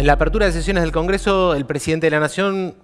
En la apertura de sesiones del Congreso, el presidente de la Nación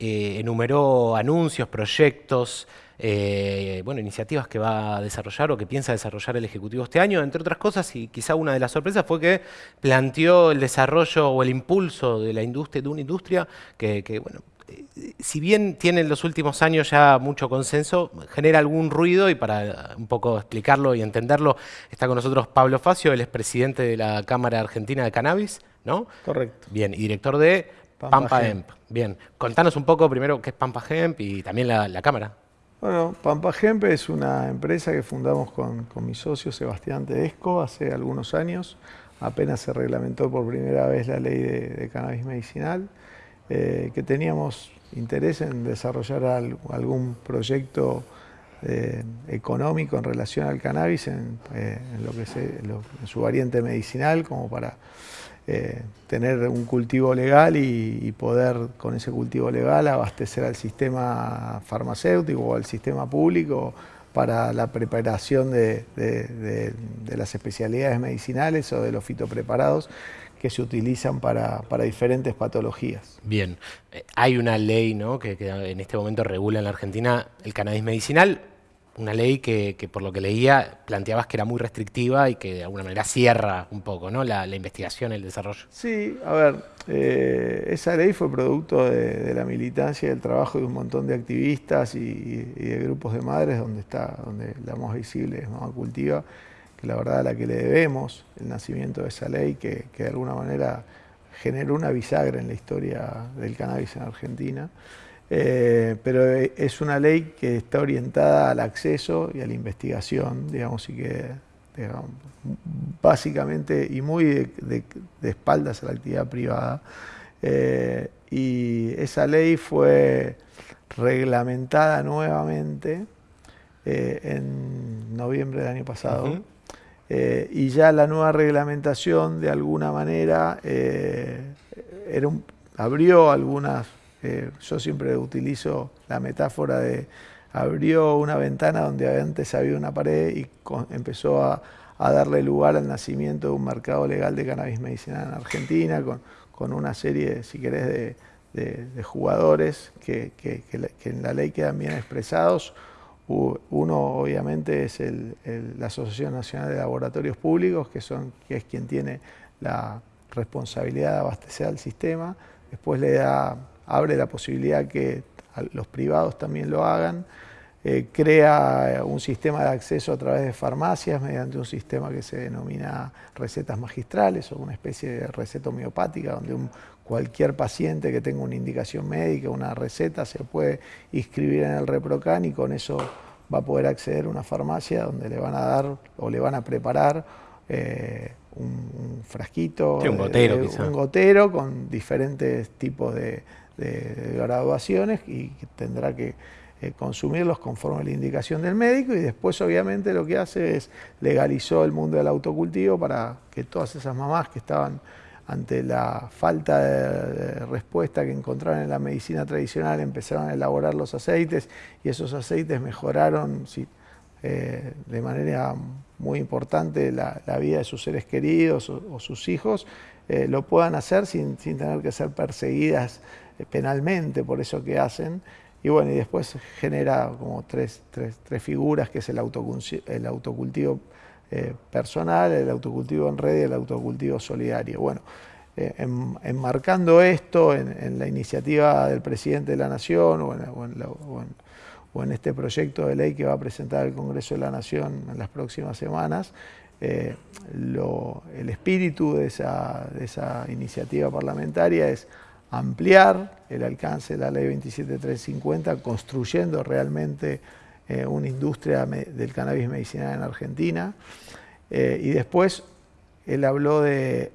eh, enumeró anuncios, proyectos, eh, bueno, iniciativas que va a desarrollar o que piensa desarrollar el Ejecutivo este año. Entre otras cosas, y quizá una de las sorpresas fue que planteó el desarrollo o el impulso de la industria, de una industria que, bueno, eh, si bien tiene en los últimos años ya mucho consenso, genera algún ruido y para un poco explicarlo y entenderlo, está con nosotros Pablo Facio, él es presidente de la Cámara Argentina de Cannabis. ¿No? Correcto. Bien, y director de Pampa, Hemp. Bien, contanos un poco primero qué es Pampa Hemp y también la, cámara. Bueno, Pampa Hemp es una empresa que fundamos con, mi socio Sebastián Tedesco hace algunos años. Apenas se reglamentó por primera vez la ley de, cannabis medicinal, eh, que teníamos interés en desarrollar algún proyecto eh, económico en relación al cannabis en, eh, lo que en su variante medicinal, como para eh, tener un cultivo legal y, poder con ese cultivo legal abastecer al sistema farmacéutico o al sistema público para la preparación de, las especialidades medicinales o de los fitopreparados que se utilizan para, diferentes patologías. Bien, eh, hay una ley ¿no? que, que en este momento regula en la Argentina el cannabis medicinal una ley que, por lo que leía planteabas que era muy restrictiva y que de alguna manera cierra un poco ¿no? la, investigación, el desarrollo. Sí, a ver, eh, esa ley fue producto de, la militancia y del trabajo de un montón de activistas y, de grupos de madres donde está, donde la más visible es Mamá Cultiva, que la verdad a la que le debemos el nacimiento de esa ley que, que de alguna manera generó una bisagra en la historia del cannabis en Argentina. Eh, pero es una ley que está orientada al acceso y a la investigación, digamos, y que básicamente y muy de, espaldas a la actividad privada. Eh, y esa ley fue reglamentada nuevamente eh, en noviembre del año pasado. y ya la nueva reglamentación, de alguna manera, era abrió algunas eh, yo siempre utilizo la metáfora de abrió una ventana donde antes había una pared y empezó a, darle lugar al nacimiento de un mercado legal de cannabis medicinal en Argentina, con, una serie, si querés, de, jugadores que, en la ley quedan bien expresados. Uno, obviamente, es la Asociación Nacional de Laboratorios Públicos, que, que es quien tiene la responsabilidad de abastecer al sistema. Después le da abre la posibilidad que los privados también lo hagan, eh, crea un sistema de acceso a través de farmacias mediante un sistema que se denomina recetas magistrales o una especie de receta homeopática donde cualquier paciente que tenga una indicación médica, una receta, se puede inscribir en el ReproCan y con eso va a poder acceder a una farmacia donde le van a dar o le van a preparar eh, un, frasquito, un, gotero, un gotero con diferentes tipos de, de, graduaciones y tendrá que eh, consumirlos conforme a la indicación del médico y después obviamente lo que hace es legalizó el mundo del autocultivo para que todas esas mamás que estaban ante la falta de, respuesta que encontraron en la medicina tradicional empezaron a elaborar los aceites y esos aceites mejoraron eh, de manera muy importante la, vida de sus seres queridos o, sus hijos, eh, lo puedan hacer sin, sin tener que ser perseguidas eh, penalmente por eso que hacen. Y bueno, y después genera como tres, figuras, que es el, el autocultivo eh, personal, el autocultivo en red y el autocultivo solidario. Bueno, eh, enmarcando esto en, la iniciativa del presidente de la Nación o en, este proyecto de ley que va a presentar el Congreso de la Nación en las próximas semanas, el espíritu de esa, de esa iniciativa parlamentaria es ampliar el alcance de la ley 27350, construyendo realmente eh, una industria del cannabis medicinal en Argentina. Eh, y después él habló de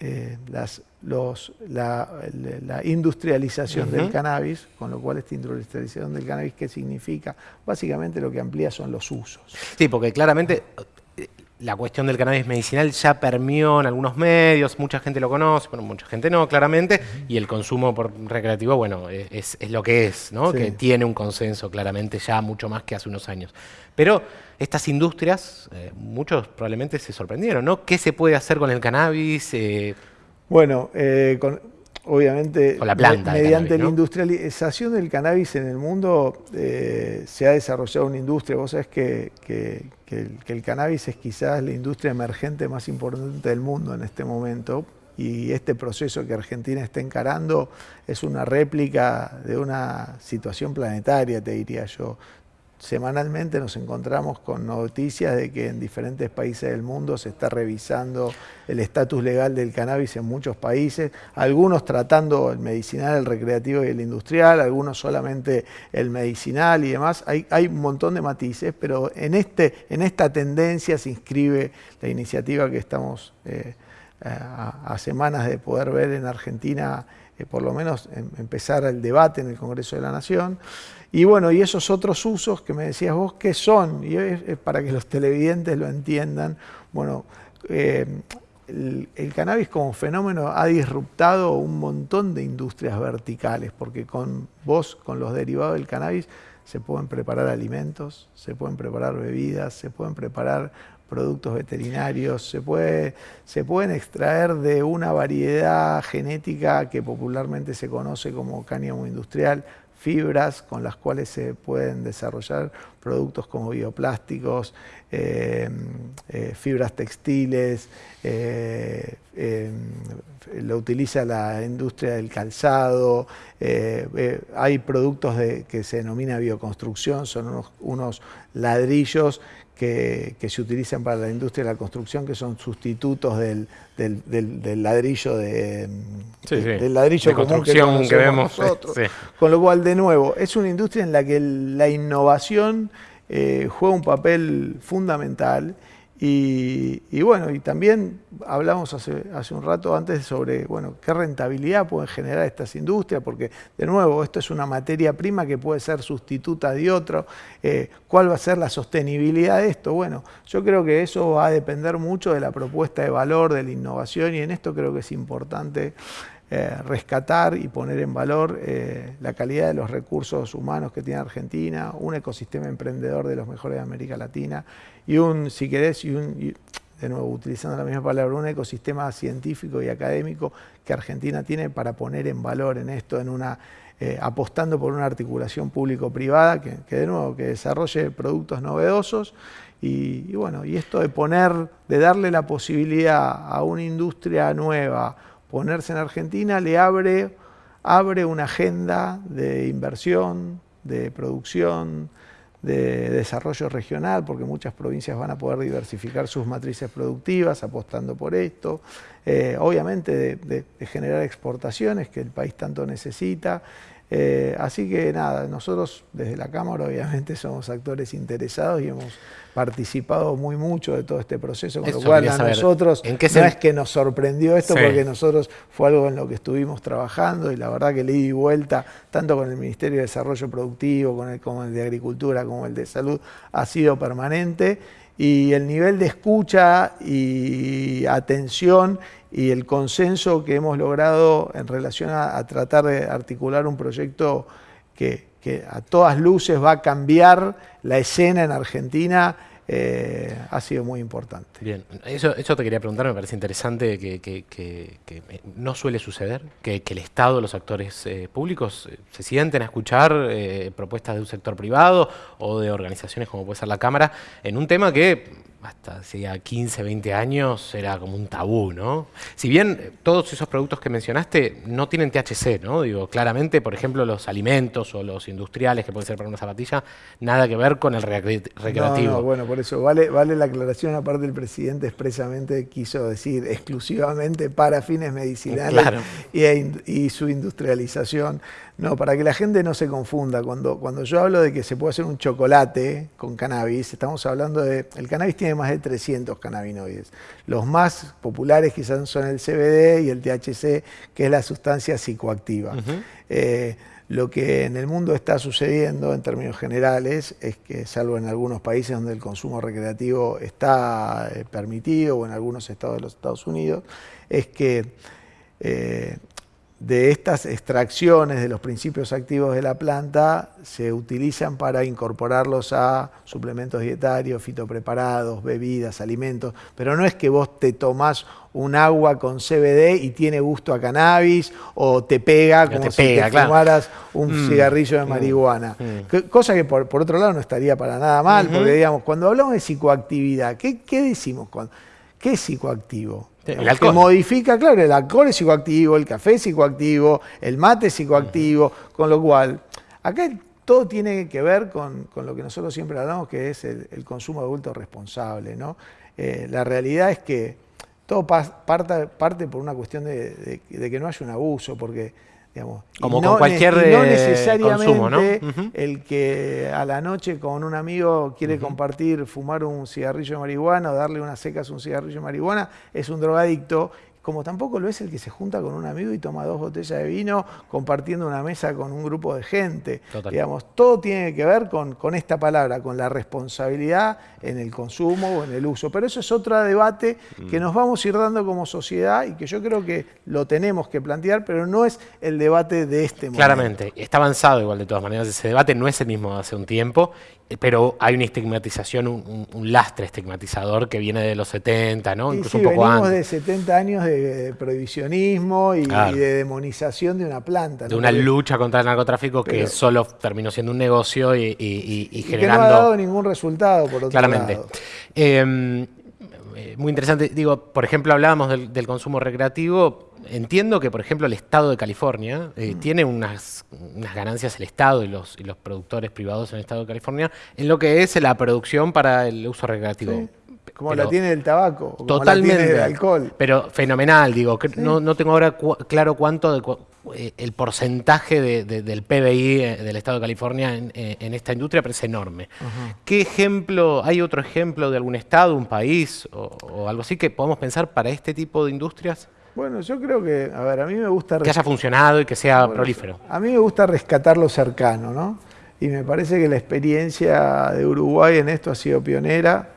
eh, las, los, la, industrialización del cannabis, con lo cual esta industrialización del cannabis, ¿qué significa? Básicamente lo que amplía son los usos. Sí, porque claramente la cuestión del cannabis medicinal ya permeó en algunos medios, mucha gente lo conoce, bueno, mucha gente no, claramente, y el consumo por recreativo, bueno, es, lo que es, ¿no? Que tiene un consenso claramente ya mucho más que hace unos años. Pero estas industrias, eh, muchos probablemente se sorprendieron, ¿no? ¿Qué se puede hacer con el cannabis? Eh, Bueno, eh, obviamente, la planta mediante la industrialización del cannabis en el mundo eh, se ha desarrollado una industria. Vos sabés que, el, cannabis es quizás la industria emergente más importante del mundo en este momento. Y este proceso que Argentina está encarando es una réplica de una situación planetaria, te diría yo semanalmente nos encontramos con noticias de que en diferentes países del mundo se está revisando el estatus legal del cannabis en muchos países, algunos tratando el medicinal, el recreativo y el industrial, algunos solamente el medicinal y demás. Hay, un montón de matices, pero en, este, en esta tendencia se inscribe la iniciativa que estamos eh, a, semanas de poder ver en Argentina, eh, por lo menos em, empezar el debate en el Congreso de la Nación. Y bueno, y esos otros usos que me decías vos, ¿qué son? Y es, para que los televidentes lo entiendan. Bueno, eh, el, cannabis como fenómeno ha disruptado un montón de industrias verticales, porque con vos, con los derivados del cannabis, se pueden preparar alimentos, se pueden preparar bebidas, se pueden preparar productos veterinarios, se, puede, se pueden extraer de una variedad genética que popularmente se conoce como cáñamo industrial, fibras con las cuales se pueden desarrollar productos como bioplásticos, eh, eh, fibras textiles, eh, lo utiliza la industria del calzado, hay productos de, que se denomina bioconstrucción, son unos ladrillos que, se utilizan para la industria de la construcción, que son sustitutos del, ladrillo de, del ladrillo común que, vemos nosotros. Con lo cual, de nuevo, es una industria en la que la innovación eh, juega un papel fundamental y, bueno, y también hablamos hace, hace, un rato antes sobre bueno, qué rentabilidad pueden generar estas industrias, porque de nuevo, esto es una materia prima que puede ser sustituta de otro. Eh, ¿Cuál va a ser la sostenibilidad de esto? Bueno, yo creo que eso va a depender mucho de la propuesta de valor, de la innovación, y en esto creo que es importante eh, rescatar y poner en valor eh, la calidad de los recursos humanos que tiene Argentina, un ecosistema emprendedor de los mejores de América Latina y un, si querés, y un, de nuevo utilizando la misma palabra, un ecosistema científico y académico que Argentina tiene para poner en valor en esto, en una eh, apostando por una articulación público-privada que, de nuevo que desarrolle productos novedosos y, bueno, y esto de poner, de darle la posibilidad a una industria nueva, ponerse en Argentina le abre, abre una agenda de inversión, de producción, de desarrollo regional, porque muchas provincias van a poder diversificar sus matrices productivas apostando por esto, eh, obviamente de, generar exportaciones que el país tanto necesita. Eh, así que nada, nosotros desde la Cámara obviamente somos actores interesados y hemos participado muy mucho de todo este proceso, con lo cual a nosotros ¿en qué no es que nos sorprendió esto, porque nosotros fue algo en lo que estuvimos trabajando y la verdad que le di vuelta, tanto con el Ministerio de Desarrollo Productivo, con el, como el de Agricultura, como el de Salud, ha sido permanente y el nivel de escucha y atención y el consenso que hemos logrado en relación a, tratar de articular un proyecto que, a todas luces va a cambiar la escena en Argentina eh, ha sido muy importante. Bien, eso, eso te quería preguntar, me parece interesante que, no suele suceder, que, el Estado, los actores eh, públicos eh, se sienten a escuchar propuestas de un sector privado o de organizaciones como puede ser la Cámara en un tema que hasta hacía 15, 20 años era como un tabú, ¿no? Si bien eh, todos esos productos que mencionaste no tienen THC, ¿no? Digo, claramente, por ejemplo, los alimentos o los industriales que pueden ser para una zapatilla, nada que ver con el recreativo. No, bueno, por eso vale, vale la aclaración, aparte el presidente expresamente quiso decir exclusivamente para fines medicinales y su industrialización. No, para que la gente no se confunda, cuando, cuando yo hablo de que se puede hacer un chocolate con cannabis, estamos hablando de, el cannabis tiene más de 300 cannabinoides. Los más populares quizás son el CBD y el THC, que es la sustancia psicoactiva. Eh, lo que en el mundo está sucediendo en términos generales es que, salvo en algunos países donde el consumo recreativo está eh, permitido o en algunos estados de los Estados Unidos, es que eh, de estas extracciones de los principios activos de la planta se utilizan para incorporarlos a suplementos dietarios, fitopreparados, bebidas, alimentos, pero no es que vos te tomás un agua con CBD y tiene gusto a cannabis o te pega como si te fumaras un mm, cigarrillo de mm, marihuana. Mm. Cosa que por, otro lado no estaría para nada mal, porque digamos, cuando hablamos de psicoactividad, ¿qué, qué decimos? ¿Qué es psicoactivo? El alcohol. Que modifica, claro, el alcohol es psicoactivo, el café es psicoactivo, el mate es psicoactivo, con lo cual, acá todo tiene que ver con, lo que nosotros siempre hablamos, que es el, consumo adulto responsable. ¿no? Eh, la realidad es que todo parte, parte por una cuestión de, de, que no haya un abuso, porque como con cualquier no eh, necesariamente el que a la noche con un amigo quiere compartir, fumar un cigarrillo de marihuana o darle unas secas un cigarrillo de marihuana, es un drogadicto como tampoco lo es el que se junta con un amigo y toma dos botellas de vino compartiendo una mesa con un grupo de gente. Digamos, todo tiene que ver con, con, esta palabra, con la responsabilidad en el consumo o en el uso. Pero eso es otro debate que mm. nos vamos a ir dando como sociedad y que yo creo que lo tenemos que plantear, pero no es el debate de este momento. Claramente, está avanzado igual de todas maneras ese debate, no es el mismo de hace un tiempo, pero hay una estigmatización, un, lastre estigmatizador que viene de los 70, ¿no? Incluso un poco venimos de 70 años de, prohibicionismo y, de demonización de una planta. De una lucha contra el narcotráfico que solo terminó siendo un negocio y, y, generando... que no ha dado ningún resultado, por otro Claramente. Em, eh, muy interesante. Digo, por ejemplo, hablábamos del, consumo recreativo. Entiendo que, por ejemplo, el Estado de California eh, mm. tiene unas, ganancias, el Estado y los, y los productores privados en el Estado de California, en lo que es la producción para el uso recreativo. Como la tiene el tabaco, como totalmente, la tiene el alcohol. Pero fenomenal, digo. No, no, tengo ahora claro cuánto de, eh, el porcentaje del PBI eh, del Estado de California eh, en, esta industria, pero es enorme. ¿Qué ejemplo, hay otro ejemplo de algún Estado, un país o, algo así que podamos pensar para este tipo de industrias? Bueno, yo creo que, a ver, a mí me gusta... Que haya funcionado y que sea prolífero. A mí me gusta rescatar lo cercano, ¿no? Y me parece que la experiencia de Uruguay en esto ha sido pionera.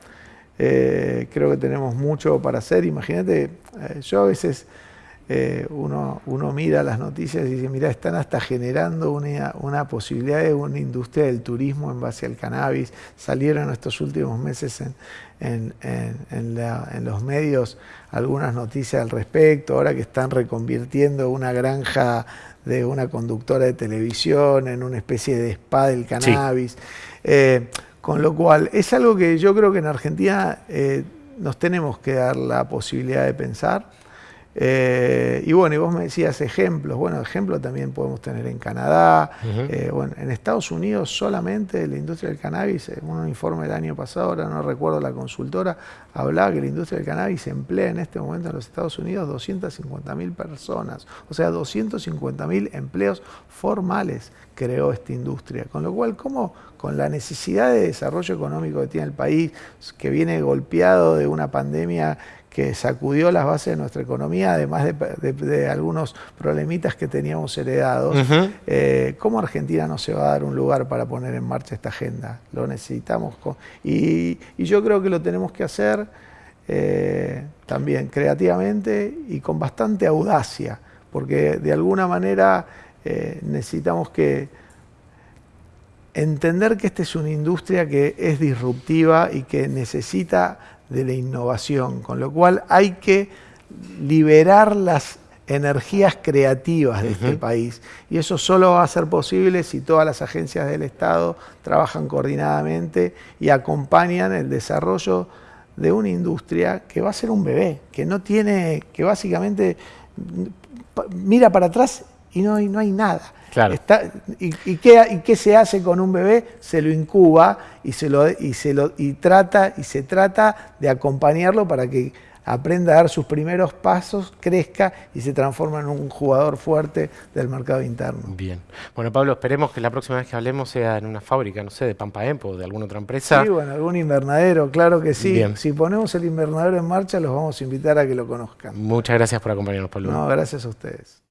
Creo que tenemos mucho para hacer. Imagínate, yo a veces eh, uno, uno, mira las noticias y dice, mira, están hasta generando una, una, posibilidad de una industria del turismo en base al cannabis. Salieron estos últimos meses en, en, los medios algunas noticias al respecto, ahora que están reconvirtiendo una granja de una conductora de televisión en una especie de spa del cannabis. Eh, con lo cual, es algo que yo creo que en Argentina eh, nos tenemos que dar la posibilidad de pensar. Eh, y bueno, y vos me decías ejemplos. Bueno, ejemplos también podemos tener en Canadá. Eh, bueno, en Estados Unidos solamente la industria del cannabis, en un informe del año pasado, ahora no recuerdo la consultora, hablaba que la industria del cannabis emplea en este momento en los Estados Unidos 250.000 personas. O sea, 250.000 empleos formales creó esta industria. Con lo cual, ¿cómo con la necesidad de desarrollo económico que tiene el país, que viene golpeado de una pandemia que sacudió las bases de nuestra economía, además de, algunos problemitas que teníamos heredados, eh, ¿cómo Argentina no se va a dar un lugar para poner en marcha esta agenda? Lo necesitamos. Y, yo creo que lo tenemos que hacer eh, también creativamente y con bastante audacia, porque de alguna manera eh, necesitamos que entender que esta es una industria que es disruptiva y que necesita de la innovación, con lo cual hay que liberar las energías creativas de este país. Y eso solo va a ser posible si todas las agencias del Estado trabajan coordinadamente y acompañan el desarrollo de una industria que va a ser un bebé, que no tiene, que básicamente mira para atrás y no hay, no hay nada. Y, qué, se hace con un bebé? Se lo incuba y se lo, y se lo y trata y se trata de acompañarlo para que aprenda a dar sus primeros pasos, crezca y se transforme en un jugador fuerte del mercado interno. Bien. Bueno, Pablo, esperemos que la próxima vez que hablemos sea en una fábrica, no sé, de Pampa Empo o de alguna otra empresa. Sí, bueno, algún invernadero, claro que sí. Si ponemos el invernadero en marcha, los vamos a invitar a que lo conozcan. Muchas gracias por acompañarnos, Pablo. No, gracias a ustedes.